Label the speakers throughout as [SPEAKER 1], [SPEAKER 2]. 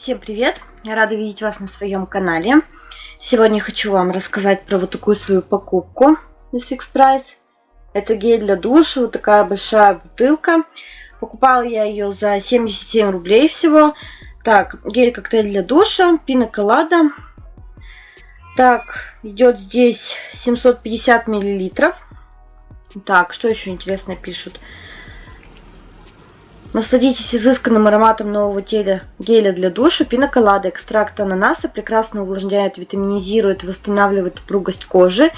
[SPEAKER 1] Всем привет! Я рада видеть вас на своем канале. Сегодня хочу вам рассказать про вот такую свою покупку из Fix Price. Это гель для душа, вот такая большая бутылка. Покупала я ее за 77 рублей всего. Так, гель-коктейль для душа, пина колада. Так, идет здесь 750 миллилитров. Так, что еще интересно пишут? Насладитесь изысканным ароматом нового теля, геля для душа. Пиноколада, экстракт ананаса прекрасно увлажняет, витаминизирует, восстанавливает упругость кожи.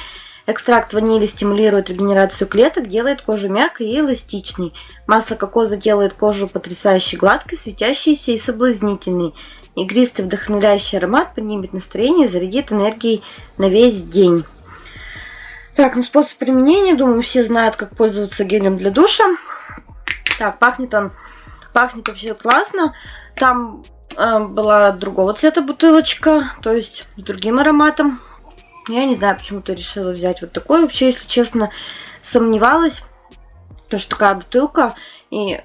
[SPEAKER 1] Экстракт ванили стимулирует регенерацию клеток, делает кожу мягкой и эластичной. Масло кокоса делает кожу потрясающе гладкой, светящейся и соблазнительной. Игристый вдохновляющий аромат поднимет настроение и зарядит энергией на весь день. Так, ну способ применения, думаю, все знают, как пользоваться гелем для душа. Так, пахнет он, пахнет вообще классно. Там э, была другого цвета бутылочка, то есть с другим ароматом. Я не знаю, почему-то решила взять вот такой. Вообще, если честно, сомневалась, то что такая бутылка и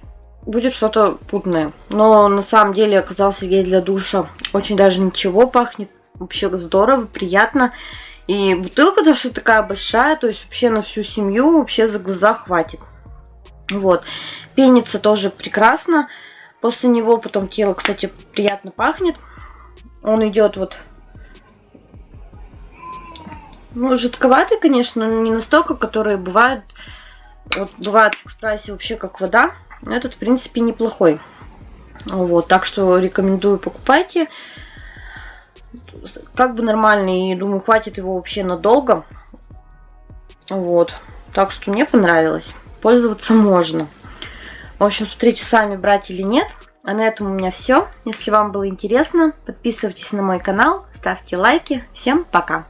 [SPEAKER 1] будет что-то путное. Но на самом деле оказался гель для душа очень даже ничего, пахнет вообще здорово, приятно. И бутылка даже такая большая, то есть вообще на всю семью вообще за глаза хватит. Вот. Пенится тоже прекрасно. После него потом тело, кстати, приятно пахнет. Он идет вот... Ну, жидковатый, конечно, но не настолько, которые бывают... Вот бывает в экспрессе вообще как вода. Этот, в принципе, неплохой. Вот, так что рекомендую покупайте. Как бы нормальный, и думаю, хватит его вообще надолго. Вот, так что мне понравилось пользоваться можно. В общем, смотрите сами, брать или нет. А на этом у меня все. Если вам было интересно, подписывайтесь на мой канал, ставьте лайки. Всем пока!